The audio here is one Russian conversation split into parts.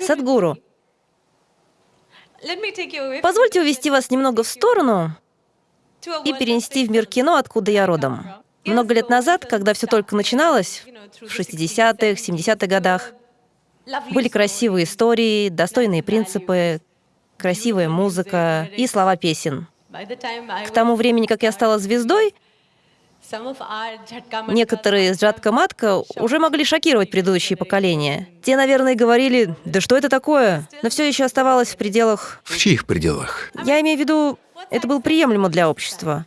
Садгуру, позвольте увести вас немного в сторону и перенести в мир кино, откуда я родом. Много лет назад, когда все только начиналось, в 60-х, 70-х годах, были красивые истории, достойные принципы, красивая музыка и слова песен. К тому времени, как я стала звездой, Некоторые из Джатка-матка уже могли шокировать предыдущие поколения. Те, наверное, говорили, да что это такое? Но все еще оставалось в пределах... В чьих пределах? Я имею в виду, это было приемлемо для общества.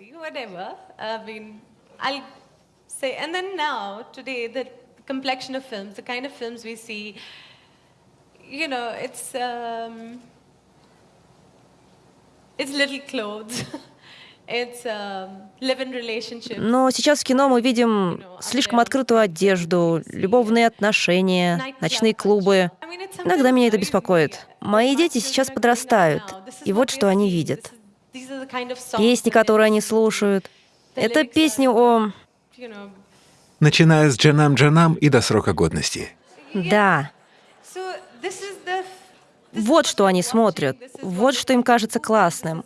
It's little clothes. Um, Но сейчас в кино мы видим слишком открытую одежду, любовные отношения, ночные клубы. Иногда меня это беспокоит. Мои дети сейчас подрастают, и вот что они видят. Песни, которые они слушают. Это песни о... Начиная с Джанам Джанам и до срока годности. Да. Вот что они смотрят, вот что им кажется классным.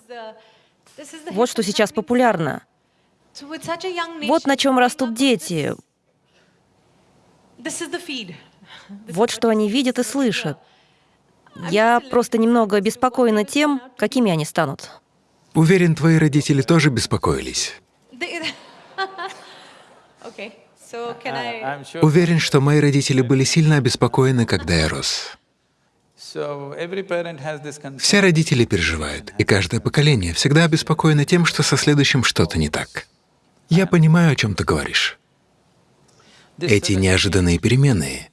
Вот что сейчас популярно. Вот на чем растут дети. Вот что они видят и слышат. Я просто немного обеспокоена тем, какими они станут. Уверен, твои родители тоже беспокоились. Уверен, что мои родители были сильно обеспокоены, когда я рос. Все родители переживают, и каждое поколение всегда обеспокоено тем, что со следующим что-то не так. Я понимаю, о чем ты говоришь. Эти неожиданные перемены.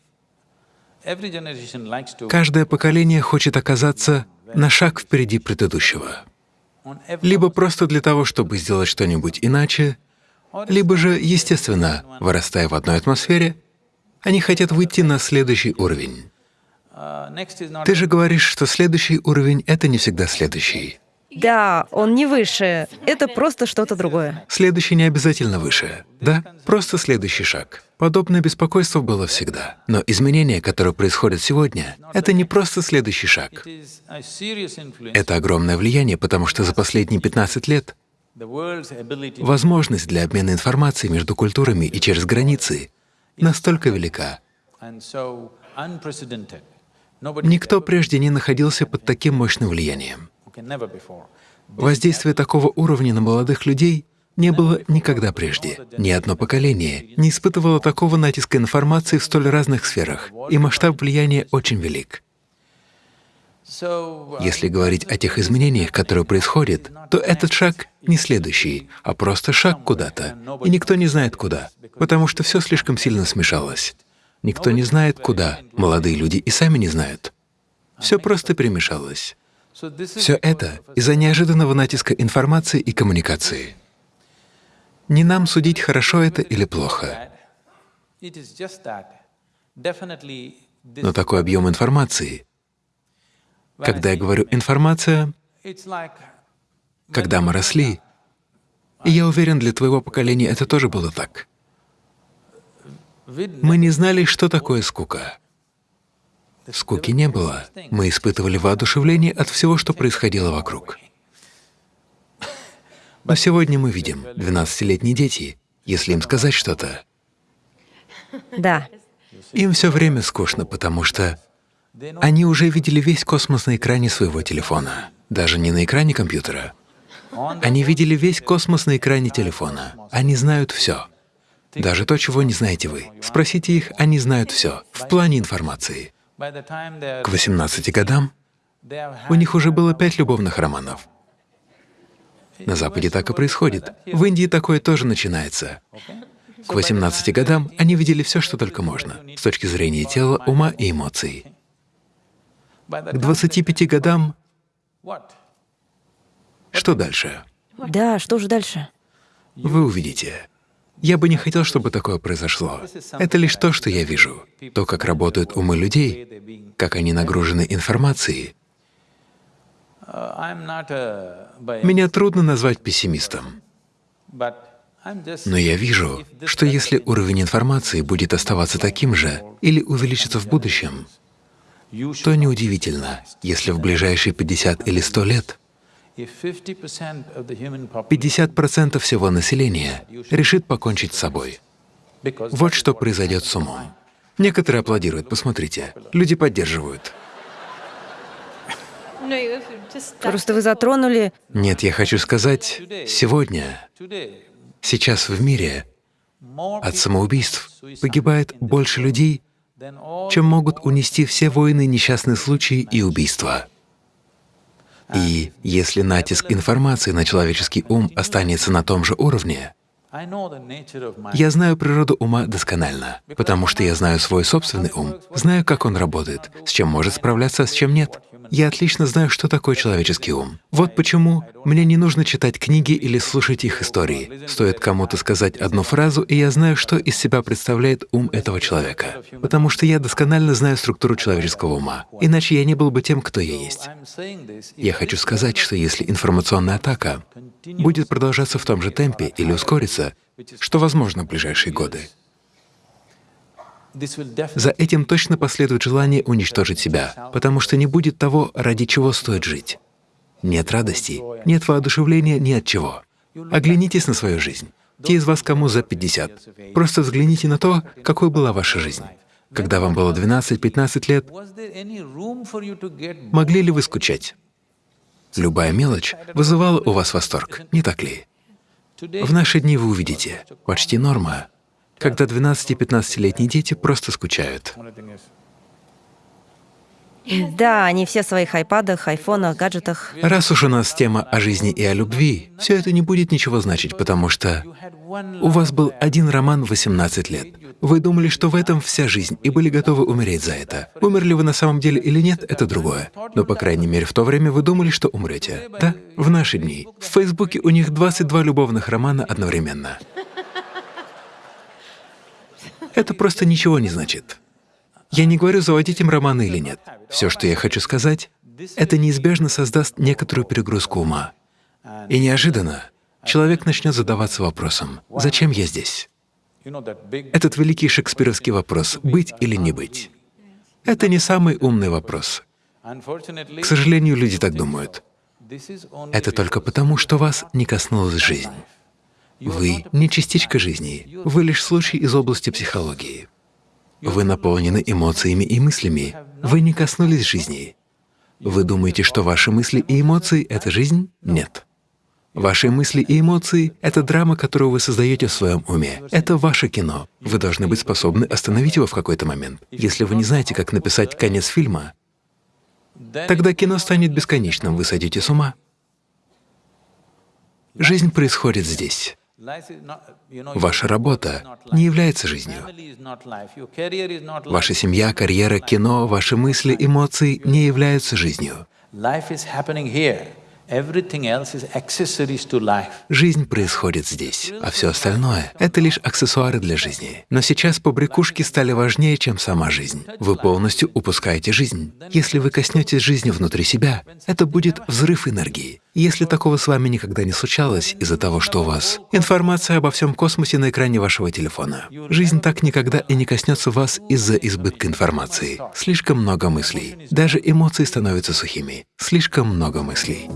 Каждое поколение хочет оказаться на шаг впереди предыдущего. Либо просто для того, чтобы сделать что-нибудь иначе, либо же, естественно, вырастая в одной атмосфере, они хотят выйти на следующий уровень. Ты же говоришь, что следующий уровень — это не всегда следующий. Да, он не выше. Это просто что-то другое. Следующий не обязательно выше. Да, просто следующий шаг. Подобное беспокойство было всегда. Но изменения, которые происходят сегодня, это не просто следующий шаг. Это огромное влияние, потому что за последние 15 лет возможность для обмена информацией между культурами и через границы настолько велика. Никто прежде не находился под таким мощным влиянием. Воздействие такого уровня на молодых людей не было никогда прежде. Ни одно поколение не испытывало такого натиска информации в столь разных сферах, и масштаб влияния очень велик. Если говорить о тех изменениях, которые происходят, то этот шаг не следующий, а просто шаг куда-то, и никто не знает куда, потому что все слишком сильно смешалось. Никто не знает, куда. Молодые люди и сами не знают. Все просто перемешалось. Все это из-за неожиданного натиска информации и коммуникации. Не нам судить, хорошо это или плохо. Но такой объем информации, когда я говорю «информация», когда мы росли, и я уверен, для твоего поколения это тоже было так. Мы не знали, что такое скука. Скуки не было. Мы испытывали воодушевление от всего, что происходило вокруг. Но сегодня мы видим 12-летние дети, если им сказать что-то, да. им все время скучно, потому что они уже видели весь космос на экране своего телефона, даже не на экране компьютера. Они видели весь космос на экране телефона. Они знают все. Даже то, чего не знаете вы. Спросите их, они знают все в плане информации. К 18 годам у них уже было пять любовных романов. На Западе так и происходит. В Индии такое тоже начинается. К 18 годам они видели все, что только можно, с точки зрения тела, ума и эмоций. К 25 годам что дальше? Да, что же дальше? Вы увидите. Я бы не хотел, чтобы такое произошло. Это лишь то, что я вижу, то, как работают умы людей, как они нагружены информацией. Меня трудно назвать пессимистом. Но я вижу, что если уровень информации будет оставаться таким же или увеличится в будущем, то неудивительно, если в ближайшие 50 или 100 лет 50% всего населения решит покончить с собой. Вот что произойдет с умом. Некоторые аплодируют, посмотрите. Люди поддерживают. Просто вы затронули... Нет, я хочу сказать, сегодня, сейчас в мире от самоубийств погибает больше людей, чем могут унести все войны, несчастные случаи и убийства. И если натиск информации на человеческий ум останется на том же уровне, я знаю природу ума досконально, потому что я знаю свой собственный ум, знаю, как он работает, с чем может справляться, а с чем нет. Я отлично знаю, что такое человеческий ум. Вот почему мне не нужно читать книги или слушать их истории. Стоит кому-то сказать одну фразу, и я знаю, что из себя представляет ум этого человека. Потому что я досконально знаю структуру человеческого ума. Иначе я не был бы тем, кто я есть. Я хочу сказать, что если информационная атака будет продолжаться в том же темпе или ускориться, что возможно в ближайшие годы, за этим точно последует желание уничтожить себя, потому что не будет того, ради чего стоит жить. Нет радости, нет воодушевления ни от чего. Оглянитесь на свою жизнь. Те из вас, кому за 50, просто взгляните на то, какой была ваша жизнь. Когда вам было 12-15 лет, могли ли вы скучать? Любая мелочь вызывала у вас восторг, не так ли? В наши дни вы увидите, почти норма когда 12-15-летние дети просто скучают. Да, они все в своих айпадах, айфонах, гаджетах. Раз уж у нас тема о жизни и о любви, все это не будет ничего значить, потому что у вас был один роман в 18 лет. Вы думали, что в этом вся жизнь, и были готовы умереть за это. Умерли вы на самом деле или нет, это другое. Но, по крайней мере, в то время вы думали, что умрете. Да? В наши дни. В Фейсбуке у них 22 любовных романа одновременно. Это просто ничего не значит. Я не говорю, заводить им романы или нет. Все, что я хочу сказать, это неизбежно создаст некоторую перегрузку ума. И неожиданно человек начнет задаваться вопросом, «Зачем я здесь?» Этот великий шекспировский вопрос «быть или не быть?» Это не самый умный вопрос. К сожалению, люди так думают. Это только потому, что вас не коснулась жизнь. Вы не частичка жизни, вы лишь случай из области психологии. Вы наполнены эмоциями и мыслями, вы не коснулись жизни. Вы думаете, что ваши мысли и эмоции — это жизнь? Нет. Ваши мысли и эмоции — это драма, которую вы создаете в своем уме. Это ваше кино. Вы должны быть способны остановить его в какой-то момент. Если вы не знаете, как написать конец фильма, тогда кино станет бесконечным, вы сойдете с ума. Жизнь происходит здесь. Ваша работа не является жизнью. Ваша семья, карьера, кино, ваши мысли, эмоции не являются жизнью. Жизнь происходит здесь, а все остальное — это лишь аксессуары для жизни. Но сейчас побрякушки стали важнее, чем сама жизнь. Вы полностью упускаете жизнь. Если вы коснетесь жизни внутри себя, это будет взрыв энергии. Если такого с вами никогда не случалось из-за того, что у вас информация обо всем космосе на экране вашего телефона, жизнь так никогда и не коснется вас из-за избытка информации. Слишком много мыслей. Даже эмоции становятся сухими. Слишком много мыслей.